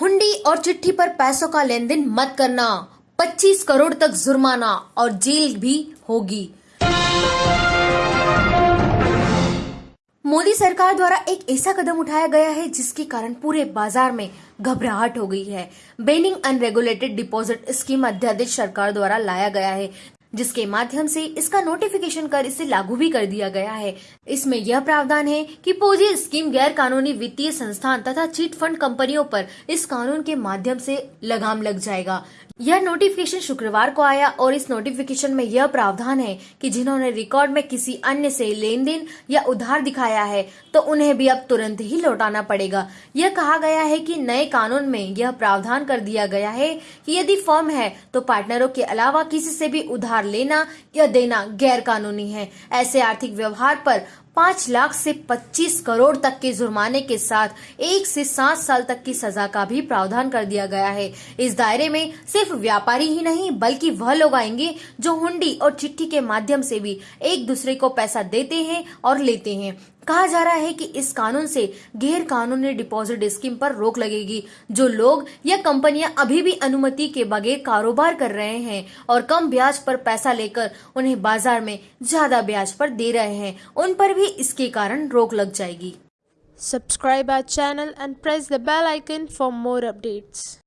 हुंडी और चिट्ठी पर पैसों का लेन देन मत करना। 25 करोड़ तक जुर्माना और जेल भी होगी। मोदी सरकार द्वारा एक ऐसा कदम उठाया गया है जिसके कारण पूरे बाज़ार में घबराहट हो गई है। बेनिंग अनरेगुलेटेड डिपॉजिट स्कीम अध्यादेश सरकार द्वारा लाया गया है। जिसके माध्यम से इसका नोटिफिकेशन कर इसे लागू भी कर दिया गया है। इसमें यह प्रावधान है कि पोजी स्कीम गैर कानूनी वित्तीय संस्थान तथा चीट फंड कंपनियों पर इस कानून के माध्यम से लगाम लग जाएगा। यह नोटिफिकेशन शुक्रवार को आया और इस नोटिफिकेशन में यह प्रावधान है कि जिन्होंने रिकॉर्ड में किसी अन्य से लेन देन या उधार दिखाया है तो उन्हें भी अब तुरंत ही लौटाना पड़ेगा। यह कहा गया है कि नए कानून में यह प्रावधान कर दिया गया है कि यदि फर्म है तो पार्टनरों के अलावा किसी से भी उधार लेना या देना गैर कानूनी है। ऐसे आर्थिक व्यवहार पर पाँच लाख से पच्चीस करोड़ तक के जुर्माने के साथ एक से सात साल तक की सजा का भी प्रावधान कर दिया गया है। इस दायरे में सिर्फ़ व्यापारी ही नहीं, बल्कि वह लोग आएँगे जो हुंडी और चिट्ठी के माध्यम से भी एक दूसरे को पैसा देते हैं और लेते हैं। कहा जा रहा है कि इस कानून से गैर कानूनी डिपॉजिट स्कीम पर रोक लगेगी, जो लोग या कंपनियाँ अभी भी अनुमति के बगैर कारोबार कर रहे हैं और कम ब्याज पर पैसा लेकर उन्हें बाज़ार में ज़्यादा ब्याज पर दे रहे हैं, उन पर भी भी इसके कारण रोक लग जाएगी। Subscribe our channel and press the bell icon for more updates